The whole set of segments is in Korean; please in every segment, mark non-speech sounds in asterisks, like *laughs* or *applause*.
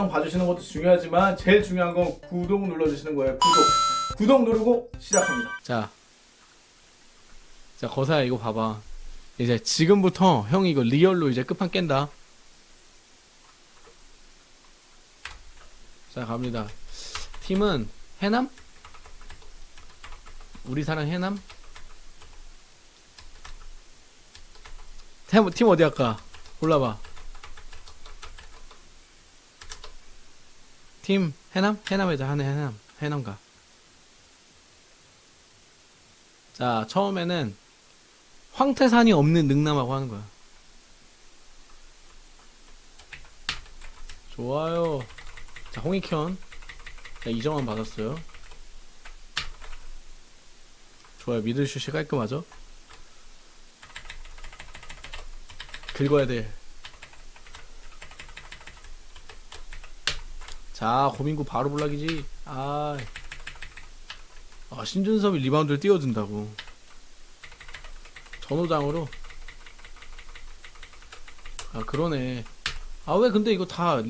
영상 봐주시는 것도 중요하지만 제일 중요한 건 구독 눌러주시는 거예요 구독 구독 누르고 시작합니다 자, 자 거사야 이거 봐봐. 이제 지금부터 형이 이거 리얼로 이제 끝판 깬다. 자 갑니다. 팀은 해남? 우리 사랑 해남? 팀, 팀 어디 할까? 골라봐. 팀 해남? 해남에자 하네 해남 해남가. 자, 처음에는 황태산이 없는 능남하고 하는 거야. 좋아요. 자, 홍익현. 자, 이정환 받았어요. 좋아요. middle슛이 깔끔하죠? 긁어야 돼. 자, 고민구 바로 block이지. 아. 아, 신준섭이 리바운드를 띄워준다고. 전호장으로. 아, 그러네. 아, 왜 근데 이거 다,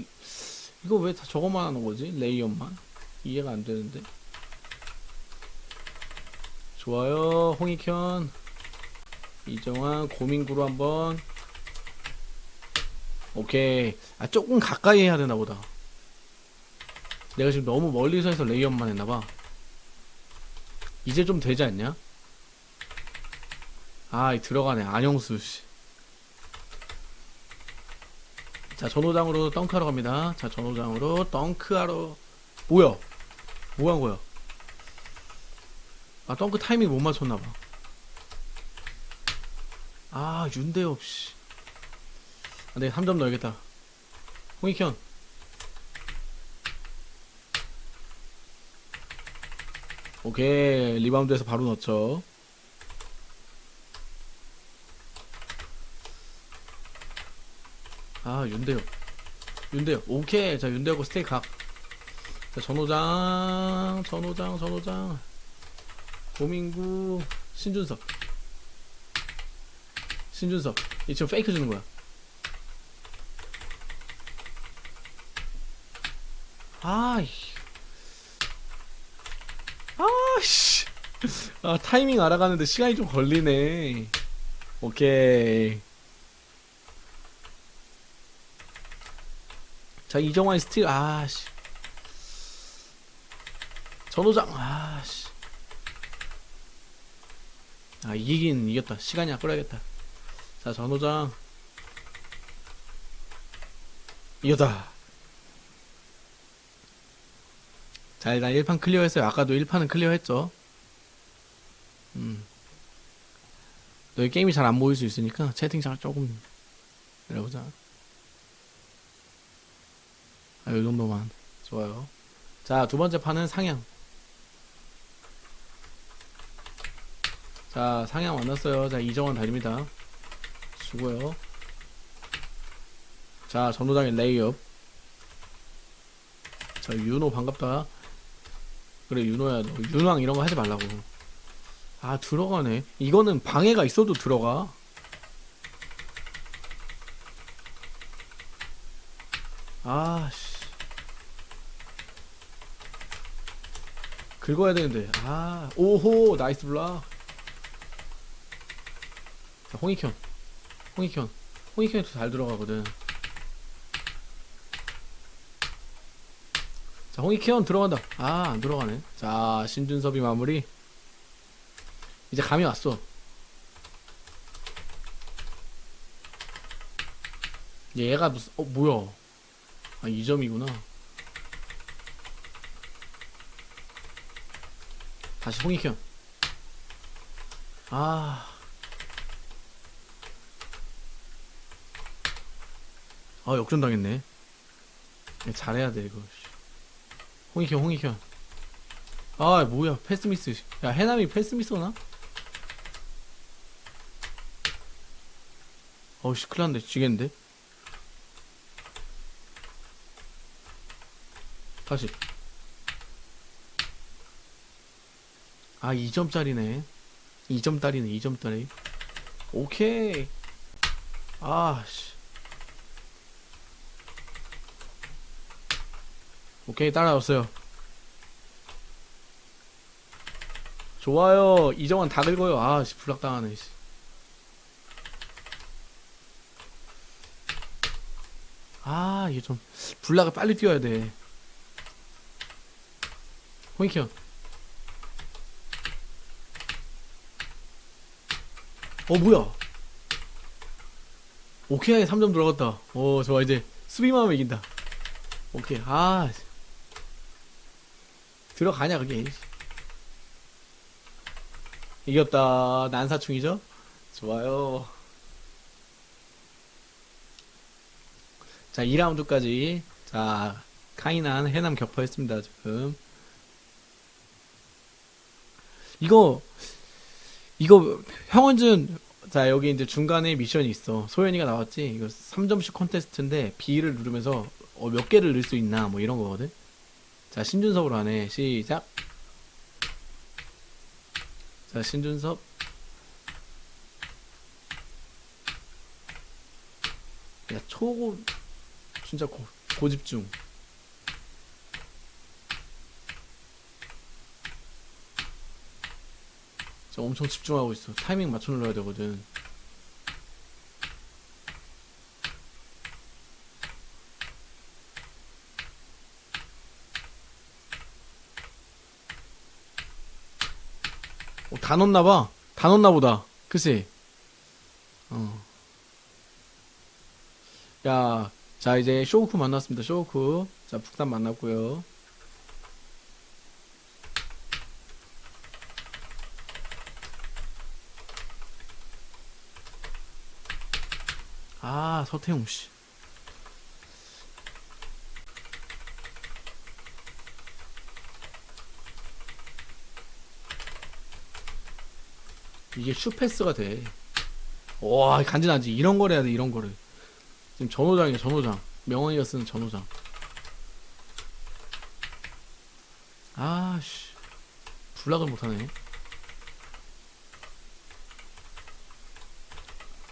이거 왜 다 저거만 하는 거지? 레이업만? 이해가 안 되는데. 좋아요, 홍익현. 이정환, 고민구로 한번. 오케이. 아, 조금 가까이 해야 되나 보다. 내가 지금 너무 멀리서 해서 레이업만 했나봐. 이제 좀 되지 않냐? 아, 이 들어가네. 안영수, 씨. 자, 전호장으로 덩크하러 갑니다. 자, 전호장으로 덩크하러. 뭐야? 뭐한 거야? 아, 덩크 타이밍 못 맞췄나봐. 아, 윤대협, 씨. 아, 내가 3점 넣어야겠다. 홍익현. 오케이 리바운드에서 바로 넣죠. 아 윤대엽. 윤대엽 오케이. 자 윤대엽과 스테이 각. 자, 전호장 전호장 전호장. 고민구 신준섭 신준섭 이 지금 페이크 주는 거야. 아이 아씨. 아, 타이밍 알아가는데 시간이 좀 걸리네. 오케이. 자, 이정환 스틸, 아씨. 전호장, 아씨. 아, 이기긴 이겼다. 시간이 아껴야겠다. 자, 전호장. 이겼다. 자 일단 1판 clear했어요 아까도 1판은 clear했죠 음. 너희 게임이 잘 안 보일 수 있으니까 채팅창 조금 내려보자. 아 요 정도만. 좋아요. 자 두 번째 판은 상양. 자 상양 만났어요. 자 이정환 달립니다. 수고요. 자 전호장의 레이업. 자 윤호 반갑다. 그래 윤호야. 너 윤왕 이런 거 하지 말라고 아 들어가네. 이거는 방해가 있어도 들어가. 아씨. 긁어야 되는데. 아 오호 nice block. 자 홍익현. 홍익현. 홍익현이 잘 들어가거든. 자, 홍익현 들어간다. 아, 안 들어가네. 자, 신준섭이 마무리. 이제 감이 왔어. 얘가 무슨, 어, 뭐야. 아, 2점이구나. 다시 홍익현. 아. 아, 역전당했네. 잘해야 돼, 이거. 홍익현 홍익현 아 뭐야 패스미스 야 해남이 패스미스나? 어우씨 큰일났네. 지겠는데? 다시. 아 2점짜리네. 2점짜리네 2점짜리. 오케이. 아씨. 오케이 따라왔어요. 좋아요. 이정환 다 긁어요. 아씨 불락당하네 씨. 아 이게 좀 불락을 빨리 뛰어야 돼. 호이키형. 어 뭐야? 오케이 3점 들어갔다. 어 좋아 이제 수비만 하면 이긴다. 오케이 아 들어가냐 그게? 이겼다. 난사충이죠? 좋아요 자 2라운드까지. 자 카이난 해남 격파했습니다 지금. 이거 이거 형원준 자 여기 이제 중간에 미션이 있어. 소연이가 나왔지? 이거 3점씩 콘테스트인데 B를 누르면서 어, 몇 개를 넣을 수 있나? 뭐 이런 거거든? 자 신준섭으로 하네. 시작. 자 신준섭. 야 초고 진짜 고, 고집중. 진짜 엄청 집중하고 있어. 타이밍 맞춰 눌러야 되거든. 어, 다 넣었나봐. 다 넣었나보다. 그치? 어. 야, 자 이제 쇼우쿠 만났습니다. 쇼우쿠. 자 북단 만났고요. 아 서태웅 씨. 이게 슈패스가 돼. 와 간지나지. 이런 걸 해야 돼. 이런 거를. 지금 전호장이야 전호장. 명언이가 쓰는 전호장. 아씨. 불락을 못하네.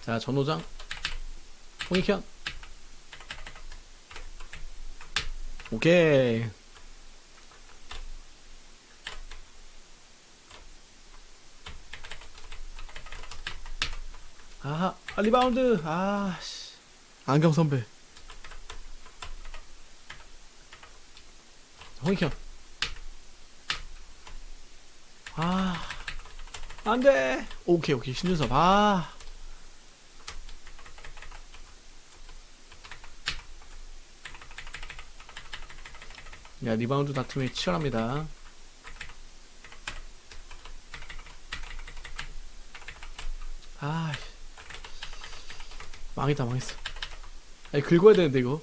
자 전호장. 홍익현. 오케이. 아하 아, 리바운드. 아씨 안경 선배. 홍익현. 아, 안 돼. 오케이, 오케이. 신준섭. 아. 야, 리바운드 다툼이 치열합니다. 아, 망했다, 망했어. 아니 긁어야 되는데 이거.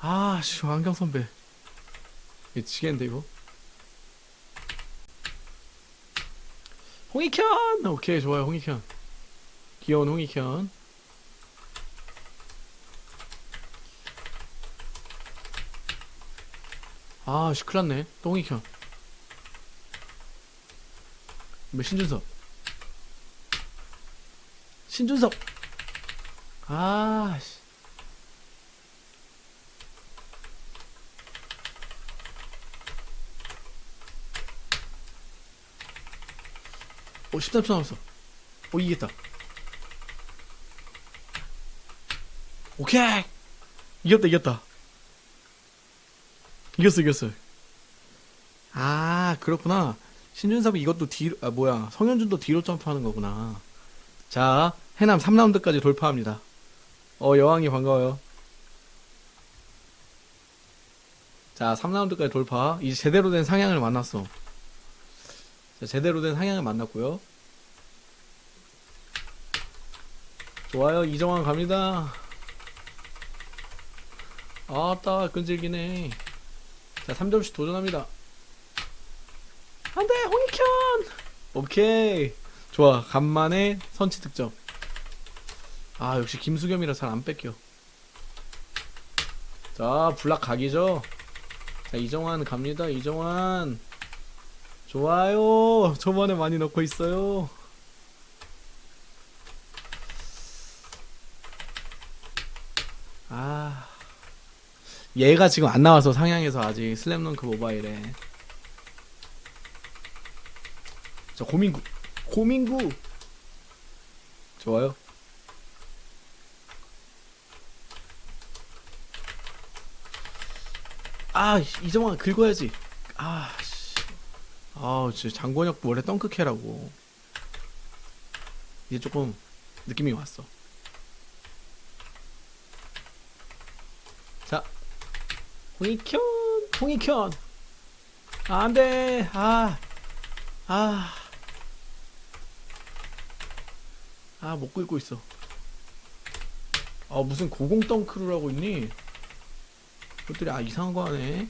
아씨 안경 선배. 미치겠는데 이거? 홍익현! 오케이 좋아요 홍익현. 귀여운 홍익현. 아씨 큰일났네. 또 홍익현. 몇 신준섭 신준섭. 아, 씨. 오, 13초 남았어. 오, 이겼다. 오케이! 이겼다, 이겼다. 이겼어, 이겼어. 아, 그렇구나. 신준섭이 이것도 뒤로, 아, 뭐야. 성현준도 뒤로 점프하는 거구나. 자, 해남 3라운드까지 돌파합니다. 어, 여왕이 반가워요. 자, 3라운드까지 돌파. 이제 제대로 된 상향을 만났어. 자, 제대로 된 상향을 만났고요. 좋아요, 이정환 갑니다. 아따, 끈질기네. 자, 3점씩 도전합니다. 안 돼, 홍익현! 오케이. 좋아, 간만에 선취 득점. 아, 역시 김수겸이라 잘 안 뺏겨. 자, 블락 각이죠? 자, 이정환 갑니다, 이정환. 좋아요. 저번에 많이 넣고 있어요. 아. 얘가 지금 안 나와서 상향해서 아직 슬램덩크 모바일에. 저 고민구. 고민구. 좋아요. 아, 이정환 긁어야지. 아, 씨. 아우, 진짜 장권혁 원래 덩크캐라고. 이제 조금 느낌이 왔어. 자, 홍익현, 홍익현. 아, 안 돼. 아, 아. 아, 못 긁고 있어. 아, 무슨 고공 덩크를 하고 있니? 그것들이 아, 이상한 거 하네.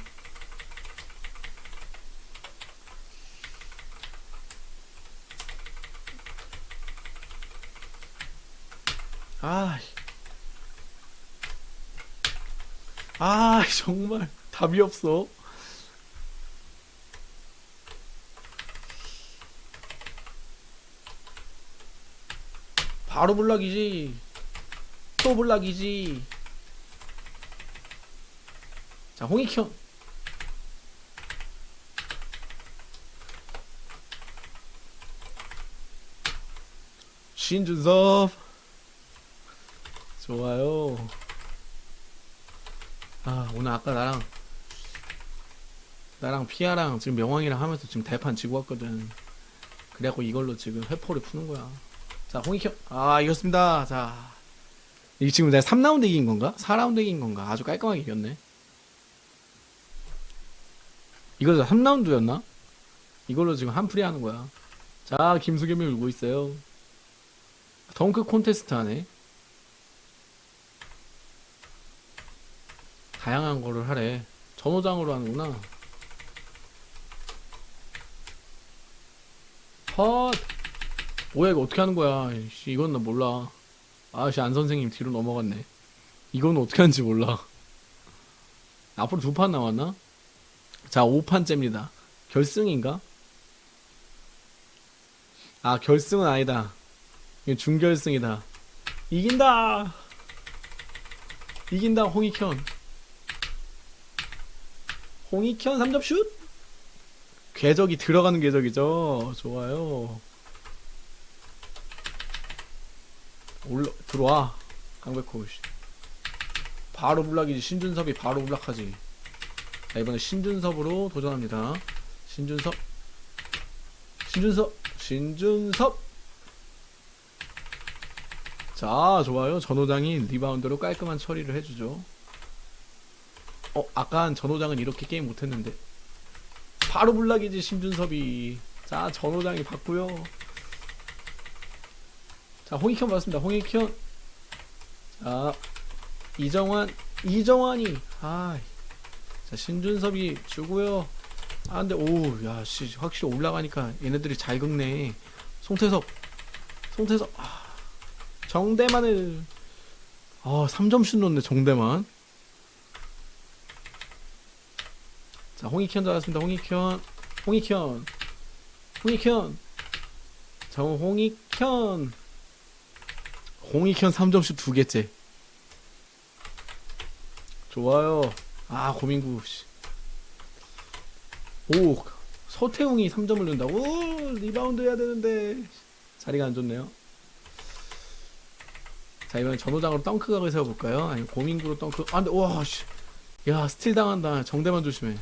아, 아, 정말 답이 없어. 바로 블락이지. 또 블락이지. 자, 홍익현. 신준섭. 좋아요. 아, 오늘 아까 나랑, 나랑 피아랑 지금 명왕이랑 하면서 지금 대판 지고 왔거든. 그래갖고 이걸로 지금 회포를 푸는 거야. 자, 홍익현. 아, 이겼습니다. 자. 이게 지금 내가 3라운드 이긴 건가? 4라운드 이긴 건가? 아주 깔끔하게 이겼네. 이거 3라운드였나? 이걸로 지금 한풀이 하는 거야. 자, 김수겸이 울고 있어요. 덩크 콘테스트 하네. 다양한 거를 하래. 전호장으로 하는구나. 헛! 뭐야, 이거 어떻게 하는 거야. 씨, 이건 나 몰라. 아씨, 안 선생님 뒤로 넘어갔네. 이건 어떻게 하는지 몰라. *laughs* 앞으로 두 판 남았나? 자, 5판째입니다. 결승인가? 아, 결승은 아니다. 이거 준결승이다. 이긴다! 이긴다, 홍익현. 홍익현 3점 슛! 궤적이 들어가는 궤적이죠. 좋아요. 올라, 들어와. 강백호. 씨. 바로 block이지. 신준섭이 바로 block하지. 자, 이번에 신준섭으로 도전합니다. 신준섭. 신준섭. 신준섭. 자, 좋아요. 전호장이 리바운드로 깔끔한 처리를 해주죠. 어, 아까 전호장은 이렇게 게임 못했는데. 바로 block이지, 신준섭이. 자, 전호장이 받고요. 자, 홍익현 받았습니다. 홍익현. 자, 이정환. 이정환이. 아, 자, 신준섭이 주고요. 아, 근데, 오, 야, 씨, 확실히 올라가니까 얘네들이 잘 긁네. 송태섭. 송태섭. 아, 정대만을. 아, 3점슛 넣네, 정대만. 자, 홍익현 잡았습니다. 홍익현. 홍익현. 홍익현. 자, 홍익현. 홍익현 3점슛 두 개째. 좋아요. 아, 고민구, 씨. 오, 서태웅이 3점을 넣는다고? 오, 리바운드 해야 되는데. 자리가 안 좋네요. 자, 이번엔 전호장으로 덩크 각을 세워볼까요? 아니, 고민구로 덩크. 아, 근데, 와, 씨. 야, 스틸 당한다. 정대만 조심해.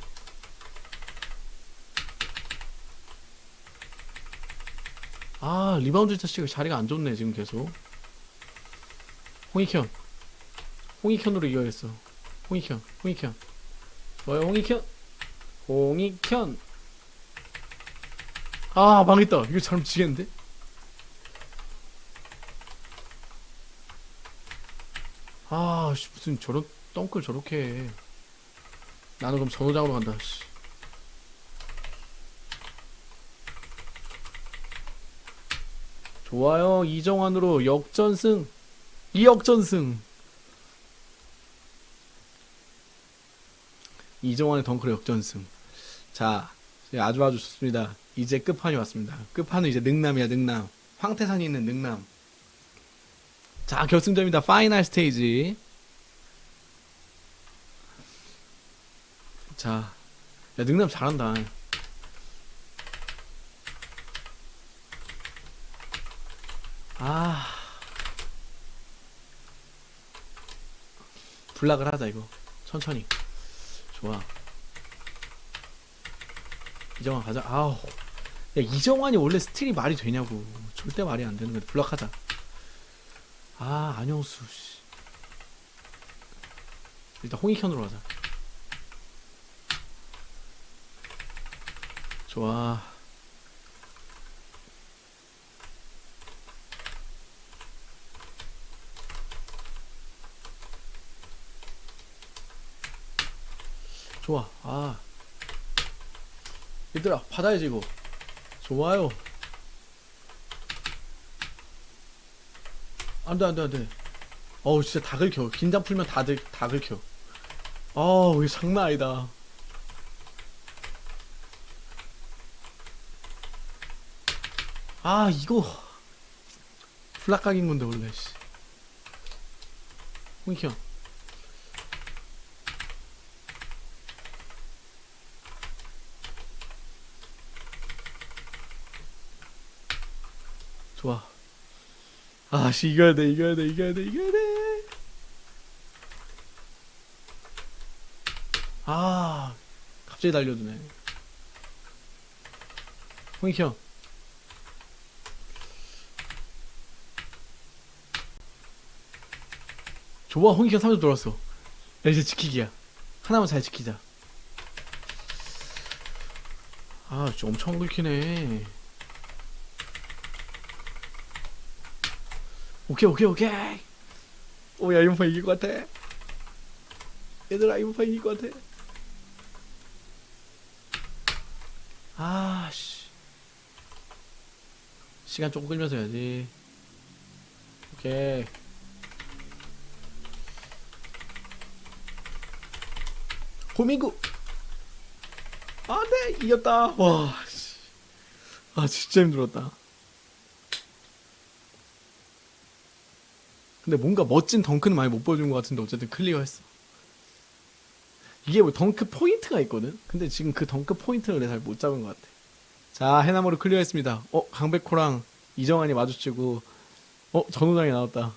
아, 리바운드 자식이 자리가 안 좋네, 지금 계속. 홍익현. 홍익현으로 이겨야겠어. 홍익현, 홍익현. 좋아요, 홍익현. 홍익현. 아, 망했다. 이거 잘못 지겠는데? 아, 씨, 무슨 저런 덩크를 저렇게 해. 나는 그럼 전호장으로 간다, 씨. 좋아요. 이정환으로 역전승. 이역전승. 이정환의 덩크로 역전승. 자, 아주 아주 좋습니다. 이제 끝판이 왔습니다. 끝판은 이제 능남이야, 능남. 황태산이 있는 능남. 자, 결승전입니다. final stage. 자, 야, 능남 잘한다. 아. 블락을 하자, 이거. 천천히. 좋아. 이정환 가자. 아우. 야 이정환이 원래 스틸이 말이 되냐고. 절대 말이 안 되는 거야. 블락하자. 아 안영수. 씨. 일단 홍익현으로 가자. 좋아. 좋아. 아. 얘들아, 받아야지, 이거. 좋아요. 안 돼, 안 돼, 안 돼. 어우, 진짜 다 긁혀. 긴장 풀면 다, 들, 다 긁혀. 어우, 이거 장난 아니다. 아, 이거. 플락각인 건데, 원래, 씨. 홍익 형. 좋아. 아, 씨, 이겨야 돼, 이겨야 돼, 이겨야 돼, 이겨야 돼. 아, 갑자기 달려드네. 홍익 형. 좋아, 홍익 형 3점 들어왔어. 야, 이제 지키기야. 하나만 잘 지키자. 아, 진짜 엄청 긁히네. 오케이 오케이 오케이. 오야 이번 판 이길 것 같아. 얘들아 이번 판 이길 것 같아. 아씨. 시간 조금 끌면서 해야지. 오케이. 호민구. 아네 이겼다. 와 씨. 아 진짜 힘들었다 근데 뭔가 멋진 덩크는 많이 못 보여준 것 같은데 어쨌든 클리어했어. 이게 뭐 덩크 포인트가 있거든? 근데 지금 그 덩크 포인트를 잘 못 잡은 것 같아. 자, 해남으로 클리어했습니다. 어, 강백호랑 이정환이 마주치고, 어, 전호장이 나왔다.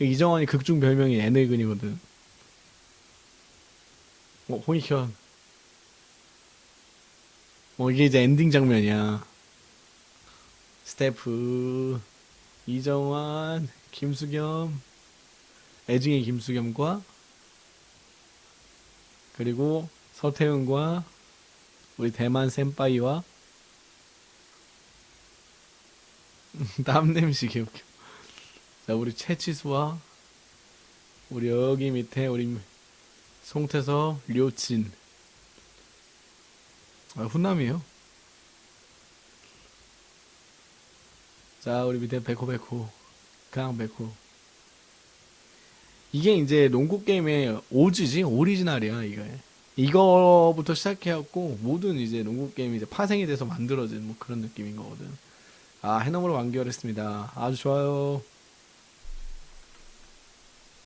이정환이 극중 별명이 애늙은이거든. 어, 홍익현. 어, 이게 이제 엔딩 장면이야. 스태프. 이정환, 김수겸, 애증의 김수겸과 그리고 서태훈과 우리 대만 센파이와 *laughs* 땀 냄새 개웃겨. 자 우리 최치수와 우리 여기 밑에 우리 송태서, 료친. 아 훈남이에요. 자, 우리 밑에 백호백호, 강백호. 이게 이제 농구 게임의 오지지, 오리지널이야, 이게. 이거부터 시작해갖고, 모든 이제 농구 게임이 이제 파생이 돼서 만들어진 뭐 그런 느낌인 거거든. 아, 해넘으로 완결했습니다. 아주 좋아요.